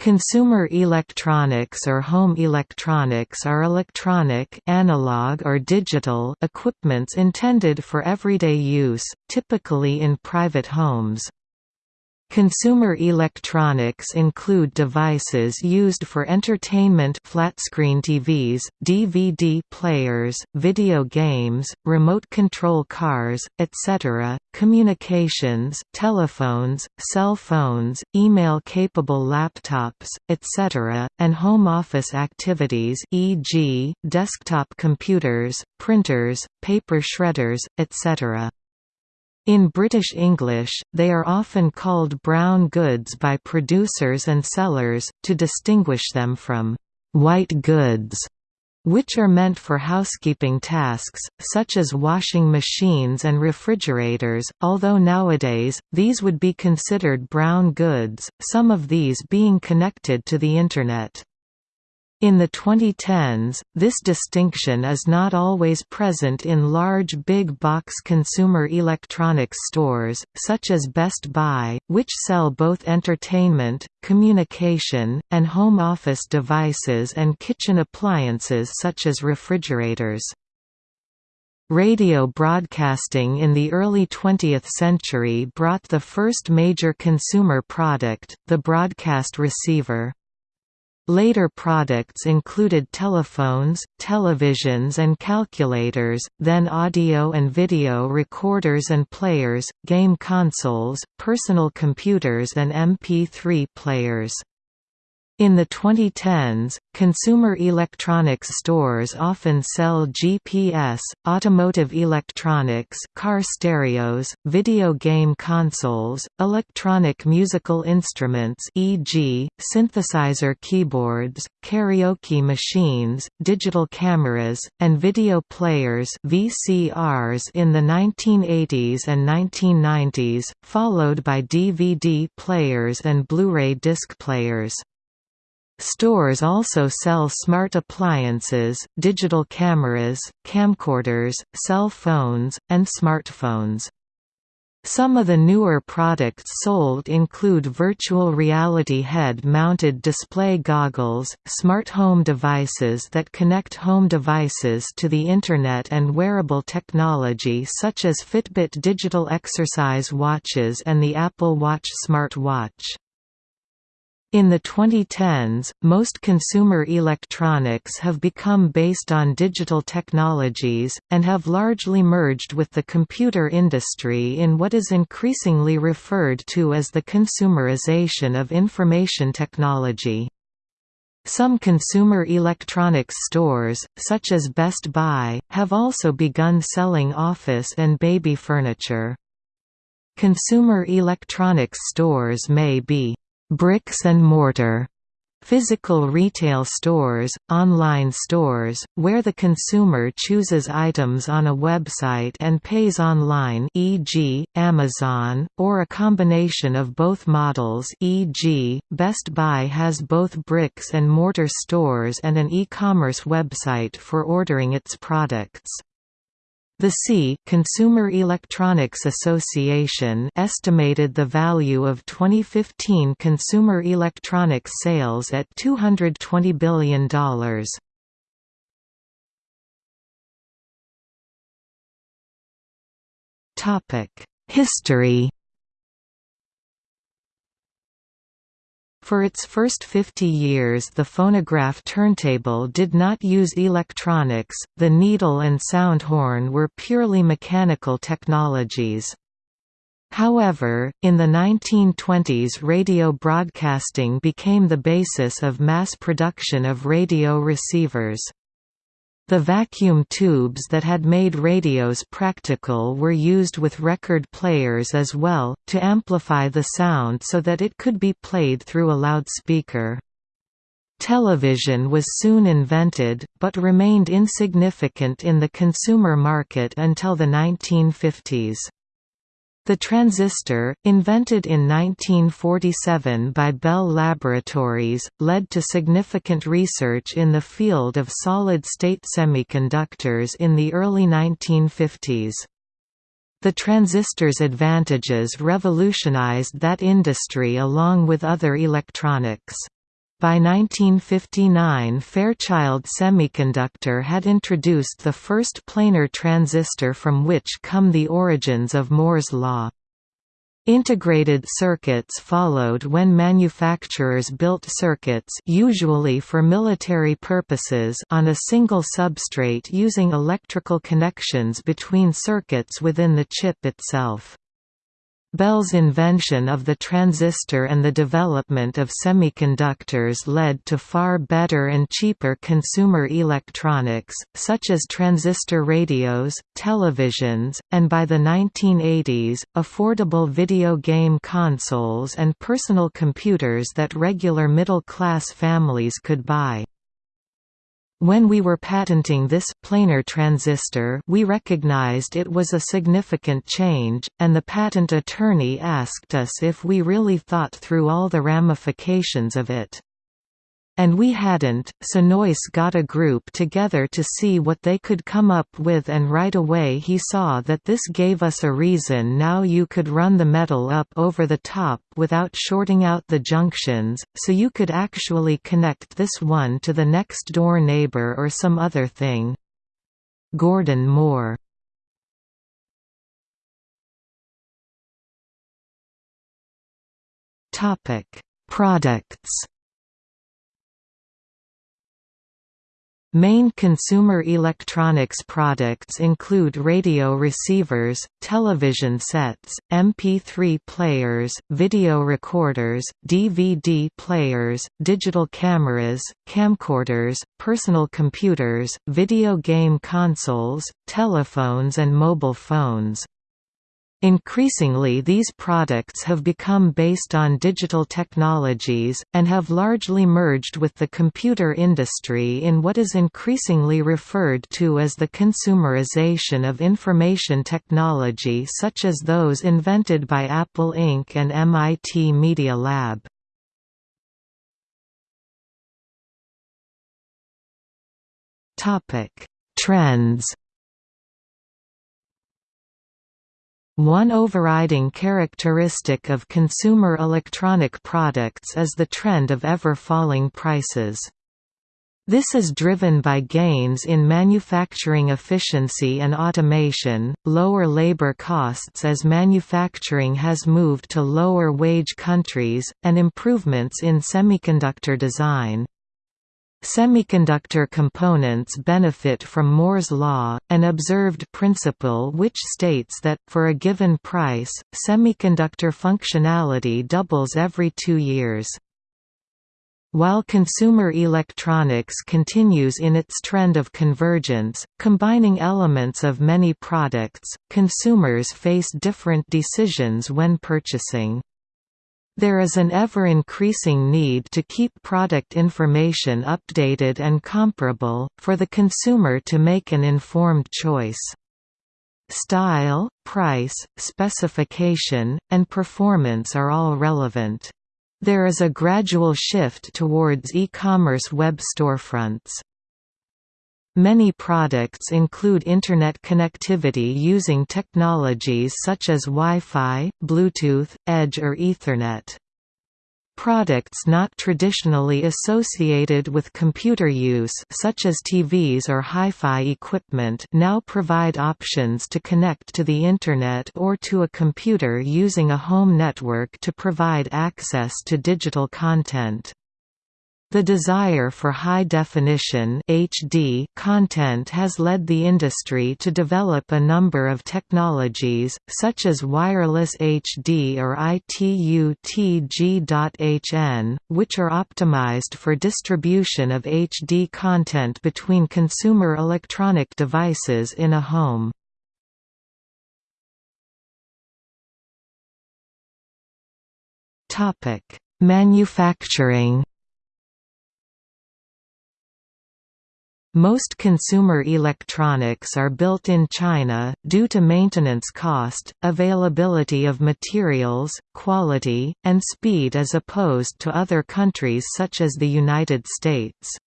Consumer electronics or home electronics are electronic analog or digital equipments intended for everyday use, typically in private homes. Consumer electronics include devices used for entertainment flat-screen TVs, DVD players, video games, remote control cars, etc., communications telephones, cell phones, email-capable laptops, etc., and home office activities e.g., desktop computers, printers, paper shredders, etc. In British English, they are often called brown goods by producers and sellers, to distinguish them from «white goods», which are meant for housekeeping tasks, such as washing machines and refrigerators, although nowadays, these would be considered brown goods, some of these being connected to the Internet. In the 2010s, this distinction is not always present in large big-box consumer electronics stores, such as Best Buy, which sell both entertainment, communication, and home office devices and kitchen appliances such as refrigerators. Radio broadcasting in the early 20th century brought the first major consumer product, the broadcast receiver. Later products included telephones, televisions and calculators, then audio and video recorders and players, game consoles, personal computers and MP3 players. In the 2010s, consumer electronics stores often sell GPS, automotive electronics car stereos, video game consoles, electronic musical instruments e.g., synthesizer keyboards, karaoke machines, digital cameras, and video players VCRs in the 1980s and 1990s, followed by DVD players and Blu-ray disc players. Stores also sell smart appliances, digital cameras, camcorders, cell phones, and smartphones. Some of the newer products sold include virtual reality head-mounted display goggles, smart home devices that connect home devices to the Internet and wearable technology such as Fitbit digital exercise watches and the Apple Watch smart watch. In the 2010s, most consumer electronics have become based on digital technologies, and have largely merged with the computer industry in what is increasingly referred to as the consumerization of information technology. Some consumer electronics stores, such as Best Buy, have also begun selling office and baby furniture. Consumer electronics stores may be bricks and mortar physical retail stores, online stores, where the consumer chooses items on a website and pays online e.g., Amazon, or a combination of both models e.g., Best Buy has both bricks and mortar stores and an e-commerce website for ordering its products. The C Consumer Electronics Association estimated the value of 2015 consumer electronics sales at $220 billion. Topic: History For its first 50 years the phonograph turntable did not use electronics, the needle and sound horn were purely mechanical technologies. However, in the 1920s radio broadcasting became the basis of mass production of radio receivers. The vacuum tubes that had made radios practical were used with record players as well, to amplify the sound so that it could be played through a loudspeaker. Television was soon invented, but remained insignificant in the consumer market until the 1950s. The transistor, invented in 1947 by Bell Laboratories, led to significant research in the field of solid-state semiconductors in the early 1950s. The transistor's advantages revolutionized that industry along with other electronics. By 1959 Fairchild Semiconductor had introduced the first planar transistor from which come the origins of Moore's law. Integrated circuits followed when manufacturers built circuits usually for military purposes on a single substrate using electrical connections between circuits within the chip itself. Bell's invention of the transistor and the development of semiconductors led to far better and cheaper consumer electronics, such as transistor radios, televisions, and by the 1980s, affordable video game consoles and personal computers that regular middle-class families could buy. When we were patenting this planar transistor we recognized it was a significant change, and the patent attorney asked us if we really thought through all the ramifications of it. And we hadn't, so Noyce got a group together to see what they could come up with and right away he saw that this gave us a reason now you could run the metal up over the top without shorting out the junctions, so you could actually connect this one to the next door neighbor or some other thing. Gordon Moore Products Main consumer electronics products include radio receivers, television sets, MP3 players, video recorders, DVD players, digital cameras, camcorders, personal computers, video game consoles, telephones and mobile phones. Increasingly these products have become based on digital technologies, and have largely merged with the computer industry in what is increasingly referred to as the consumerization of information technology such as those invented by Apple Inc. and MIT Media Lab. Trends One overriding characteristic of consumer electronic products is the trend of ever-falling prices. This is driven by gains in manufacturing efficiency and automation, lower labor costs as manufacturing has moved to lower-wage countries, and improvements in semiconductor design. Semiconductor components benefit from Moore's law, an observed principle which states that, for a given price, semiconductor functionality doubles every two years. While consumer electronics continues in its trend of convergence, combining elements of many products, consumers face different decisions when purchasing. There is an ever-increasing need to keep product information updated and comparable, for the consumer to make an informed choice. Style, price, specification, and performance are all relevant. There is a gradual shift towards e-commerce web storefronts. Many products include Internet connectivity using technologies such as Wi-Fi, Bluetooth, Edge or Ethernet. Products not traditionally associated with computer use such as TVs or hi-fi equipment now provide options to connect to the Internet or to a computer using a home network to provide access to digital content. The desire for high-definition HD content has led the industry to develop a number of technologies, such as wireless HD or ITU-TG.HN, which are optimized for distribution of HD content between consumer electronic devices in a home. Manufacturing Most consumer electronics are built in China, due to maintenance cost, availability of materials, quality, and speed as opposed to other countries such as the United States.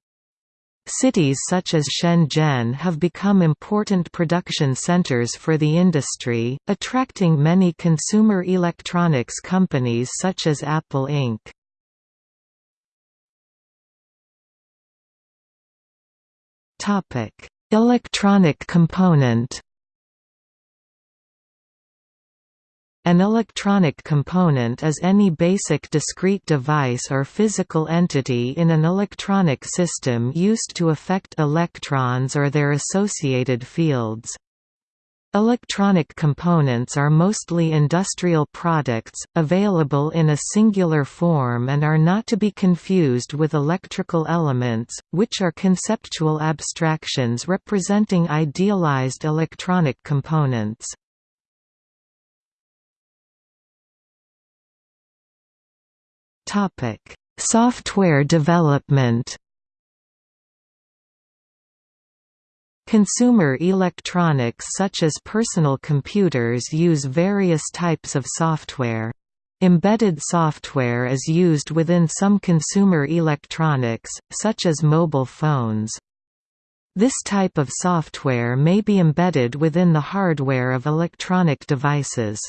Cities such as Shenzhen have become important production centers for the industry, attracting many consumer electronics companies such as Apple Inc. Electronic component An electronic component is any basic discrete device or physical entity in an electronic system used to affect electrons or their associated fields. Electronic components are mostly industrial products, available in a singular form and are not to be confused with electrical elements, which are conceptual abstractions representing idealized electronic components. Software development. Consumer electronics such as personal computers use various types of software. Embedded software is used within some consumer electronics, such as mobile phones. This type of software may be embedded within the hardware of electronic devices.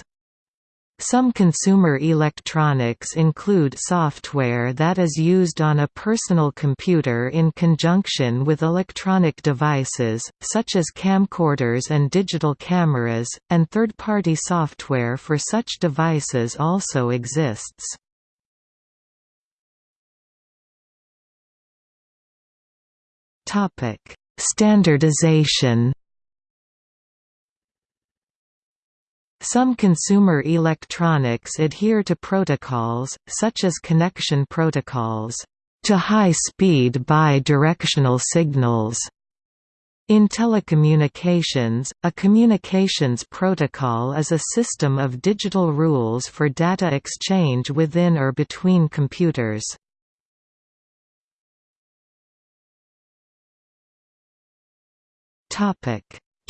Some consumer electronics include software that is used on a personal computer in conjunction with electronic devices, such as camcorders and digital cameras, and third-party software for such devices also exists. Standardization Some consumer electronics adhere to protocols, such as connection protocols, to high-speed bi-directional signals. In telecommunications, a communications protocol is a system of digital rules for data exchange within or between computers.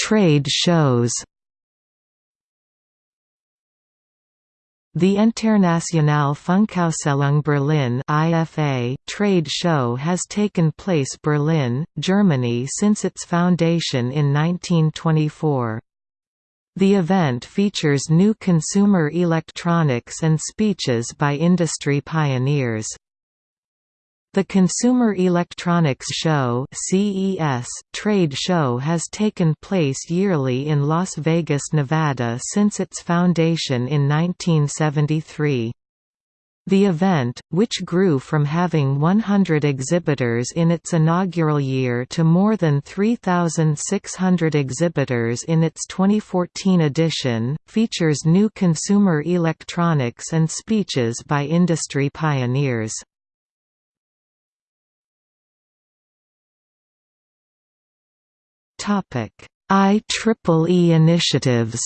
Trade shows The Internationale Funkausstellung Berlin IFA trade show has taken place Berlin, Germany since its foundation in 1924. The event features new consumer electronics and speeches by industry pioneers. The Consumer Electronics Show (CES) trade show has taken place yearly in Las Vegas, Nevada since its foundation in 1973. The event, which grew from having 100 exhibitors in its inaugural year to more than 3,600 exhibitors in its 2014 edition, features new consumer electronics and speeches by industry pioneers. IEEE initiatives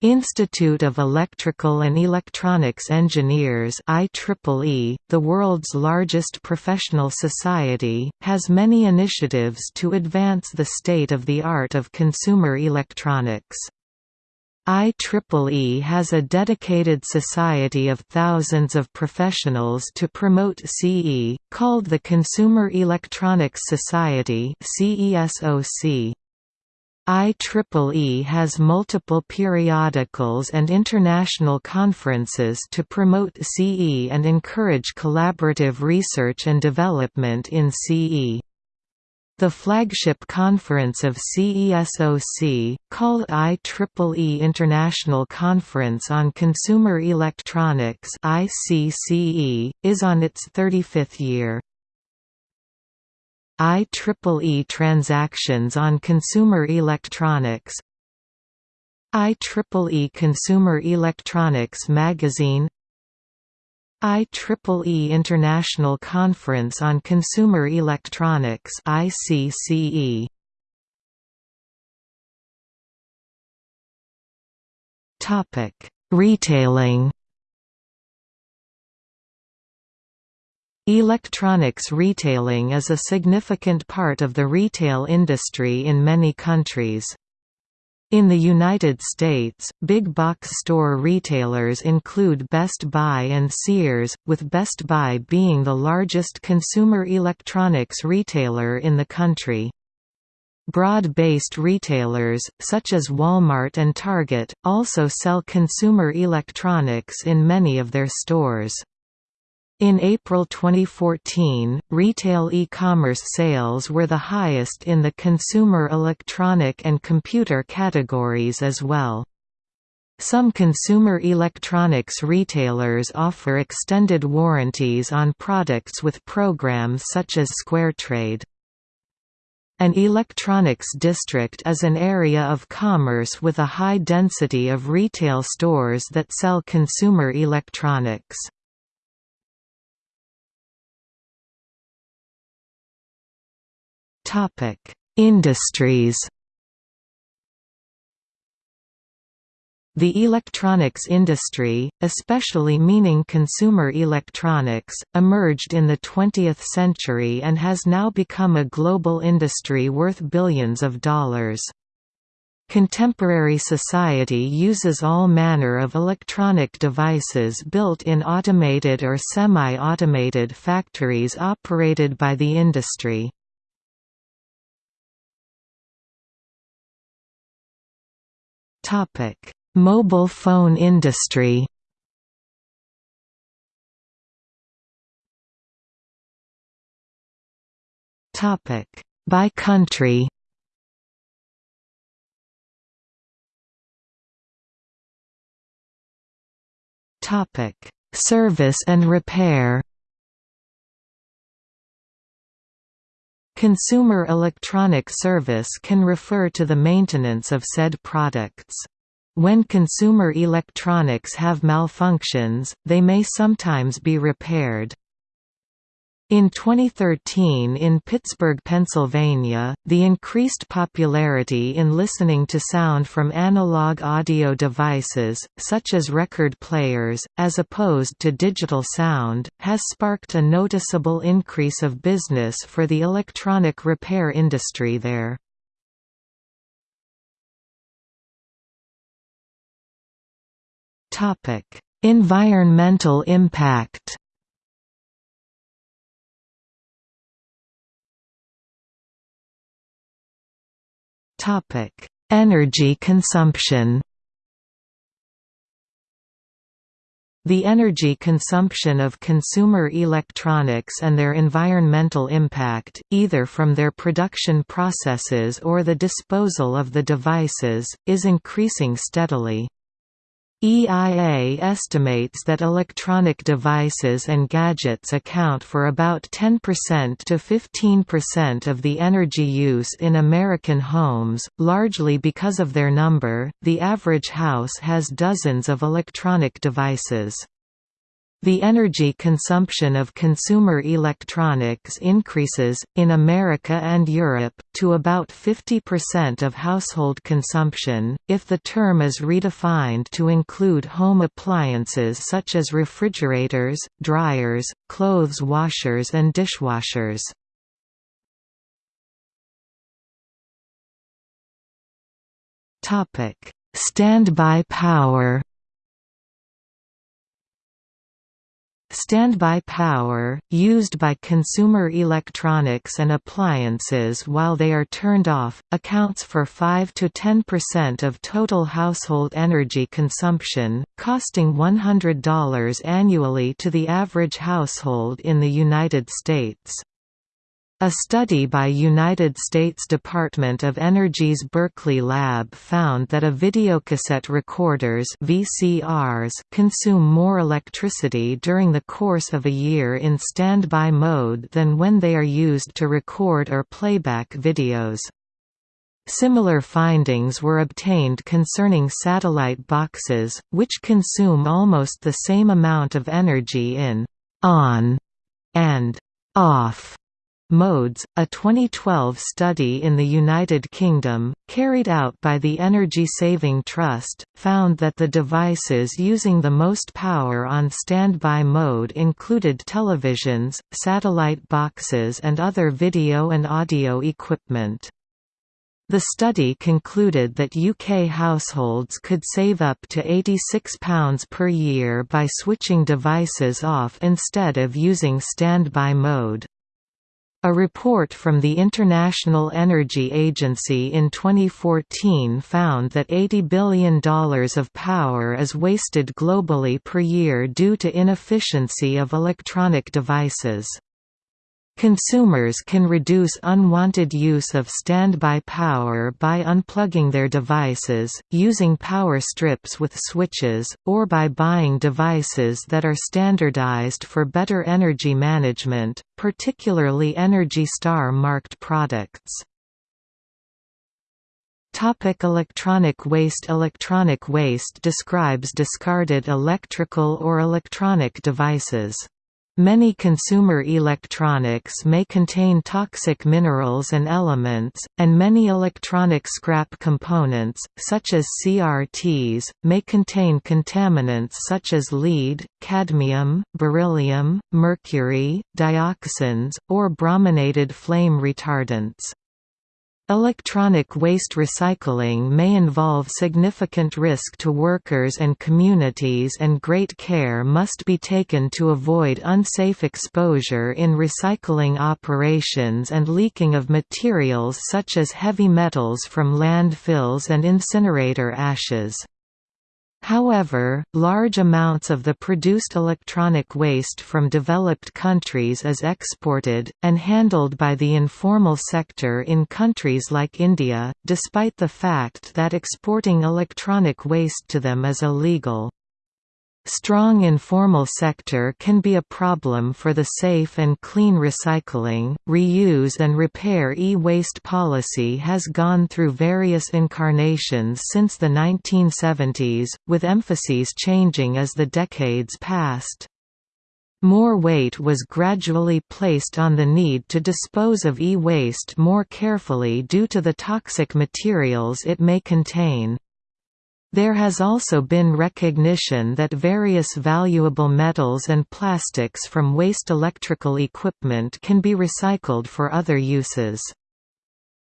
Institute of Electrical and Electronics Engineers IEEE, the world's largest professional society, has many initiatives to advance the state-of-the-art of consumer electronics. IEEE has a dedicated society of thousands of professionals to promote CE, called the Consumer Electronics Society IEEE has multiple periodicals and international conferences to promote CE and encourage collaborative research and development in CE. The flagship conference of CESOC, called IEEE International Conference on Consumer Electronics ICCE, is on its 35th year. IEEE Transactions on Consumer Electronics IEEE Consumer Electronics Magazine IEEE International Conference on Consumer Electronics ICCE Topic: Retailing Electronics retailing is a significant part of the retail industry in many countries. In the United States, big box store retailers include Best Buy and Sears, with Best Buy being the largest consumer electronics retailer in the country. Broad-based retailers, such as Walmart and Target, also sell consumer electronics in many of their stores. In April 2014, retail e-commerce sales were the highest in the consumer electronic and computer categories as well. Some consumer electronics retailers offer extended warranties on products with programs such as SquareTrade. An electronics district is an area of commerce with a high density of retail stores that sell consumer electronics. Industries The electronics industry, especially meaning consumer electronics, emerged in the 20th century and has now become a global industry worth billions of dollars. Contemporary society uses all manner of electronic devices built in automated or semi-automated factories operated by the industry. Mobile phone industry Topic. By country Topic. Service and repair Consumer electronic service can refer to the maintenance of said products. When consumer electronics have malfunctions, they may sometimes be repaired. In 2013 in Pittsburgh, Pennsylvania, the increased popularity in listening to sound from analog audio devices, such as record players, as opposed to digital sound, has sparked a noticeable increase of business for the electronic repair industry there. Environmental impact. Topic: Energy consumption. The energy consumption of consumer electronics and their environmental impact, either from their production processes or the disposal of the devices, is increasing steadily. EIA estimates that electronic devices and gadgets account for about 10% to 15% of the energy use in American homes, largely because of their number. The average house has dozens of electronic devices. The energy consumption of consumer electronics increases, in America and Europe, to about 50% of household consumption, if the term is redefined to include home appliances such as refrigerators, dryers, clothes washers and dishwashers. Standby power Standby power, used by consumer electronics and appliances while they are turned off, accounts for 5 to 10% of total household energy consumption, costing $100 annually to the average household in the United States. A study by United States Department of Energy's Berkeley lab found that a videocassette recorders VCRs consume more electricity during the course of a year in standby mode than when they are used to record or playback videos. Similar findings were obtained concerning satellite boxes, which consume almost the same amount of energy in on and off modes. A 2012 study in the United Kingdom, carried out by the Energy Saving Trust, found that the devices using the most power on standby mode included televisions, satellite boxes, and other video and audio equipment. The study concluded that UK households could save up to £86 per year by switching devices off instead of using standby mode. A report from the International Energy Agency in 2014 found that $80 billion of power is wasted globally per year due to inefficiency of electronic devices. Consumers can reduce unwanted use of standby power by unplugging their devices, using power strips with switches, or by buying devices that are standardized for better energy management, particularly Energy Star marked products. Topic electronic waste Electronic waste describes discarded electrical or electronic devices. Many consumer electronics may contain toxic minerals and elements, and many electronic scrap components, such as CRTs, may contain contaminants such as lead, cadmium, beryllium, mercury, dioxins, or brominated flame retardants. Electronic waste recycling may involve significant risk to workers and communities and great care must be taken to avoid unsafe exposure in recycling operations and leaking of materials such as heavy metals from landfills and incinerator ashes. However, large amounts of the produced electronic waste from developed countries is exported, and handled by the informal sector in countries like India, despite the fact that exporting electronic waste to them is illegal. Strong informal sector can be a problem for the safe and clean recycling, reuse and repair e-waste policy has gone through various incarnations since the 1970s, with emphases changing as the decades passed. More weight was gradually placed on the need to dispose of e-waste more carefully due to the toxic materials it may contain. There has also been recognition that various valuable metals and plastics from waste electrical equipment can be recycled for other uses.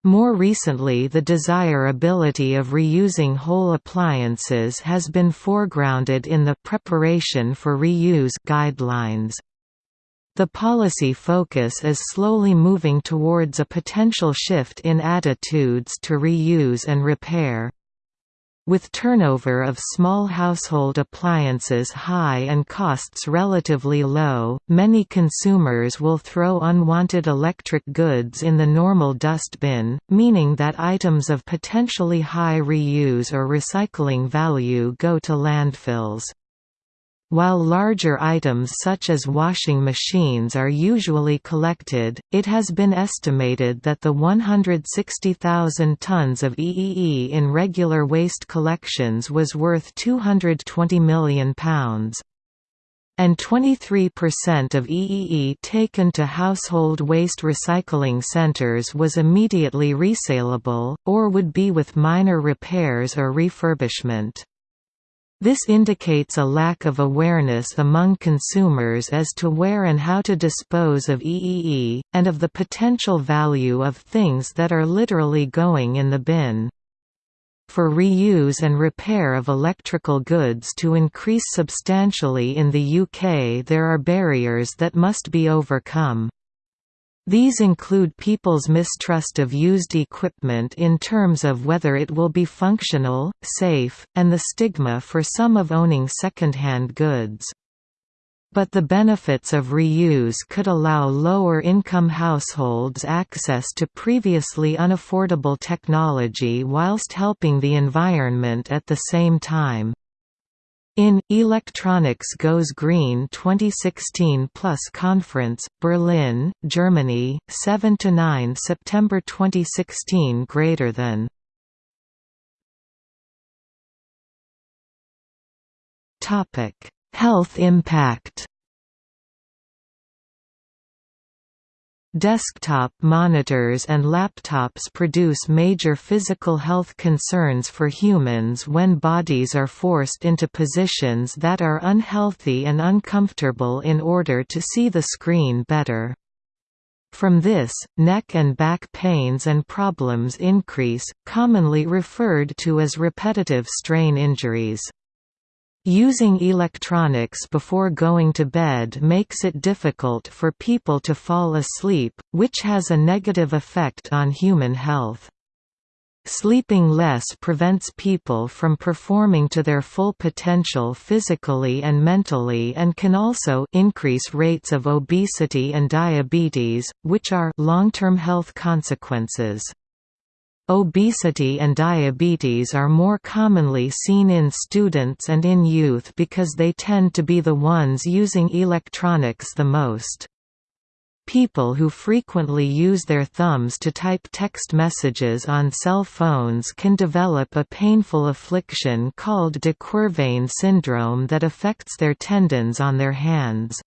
More recently the desirability of reusing whole appliances has been foregrounded in the Preparation for Reuse guidelines. The policy focus is slowly moving towards a potential shift in attitudes to reuse and repair. With turnover of small household appliances high and costs relatively low, many consumers will throw unwanted electric goods in the normal dustbin, meaning that items of potentially high reuse or recycling value go to landfills. While larger items such as washing machines are usually collected, it has been estimated that the 160,000 tons of EEE in regular waste collections was worth £220 million. And 23% of EEE taken to household waste recycling centers was immediately resaleable, or would be with minor repairs or refurbishment. This indicates a lack of awareness among consumers as to where and how to dispose of EEE, and of the potential value of things that are literally going in the bin. For reuse and repair of electrical goods to increase substantially in the UK there are barriers that must be overcome. These include people's mistrust of used equipment in terms of whether it will be functional, safe, and the stigma for some of owning second-hand goods. But the benefits of reuse could allow lower-income households access to previously unaffordable technology whilst helping the environment at the same time. In Electronics Goes Green 2016 Plus Conference, Berlin, Germany, 7 to 9 September 2016 greater than. Topic: Health impact Desktop monitors and laptops produce major physical health concerns for humans when bodies are forced into positions that are unhealthy and uncomfortable in order to see the screen better. From this, neck and back pains and problems increase, commonly referred to as repetitive strain injuries. Using electronics before going to bed makes it difficult for people to fall asleep, which has a negative effect on human health. Sleeping less prevents people from performing to their full potential physically and mentally and can also increase rates of obesity and diabetes, which are long-term health consequences. Obesity and diabetes are more commonly seen in students and in youth because they tend to be the ones using electronics the most. People who frequently use their thumbs to type text messages on cell phones can develop a painful affliction called de Quervain syndrome that affects their tendons on their hands.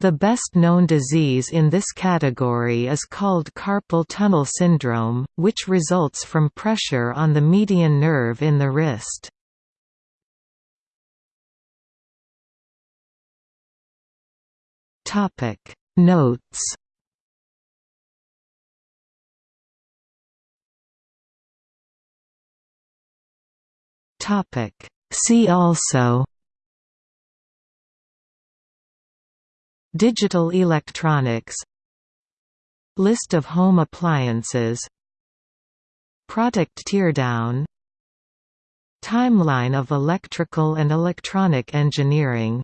The best-known disease in this category is called carpal tunnel syndrome, which results from pressure on the median nerve in the wrist. Notes See also Digital electronics List of home appliances Product teardown Timeline of electrical and electronic engineering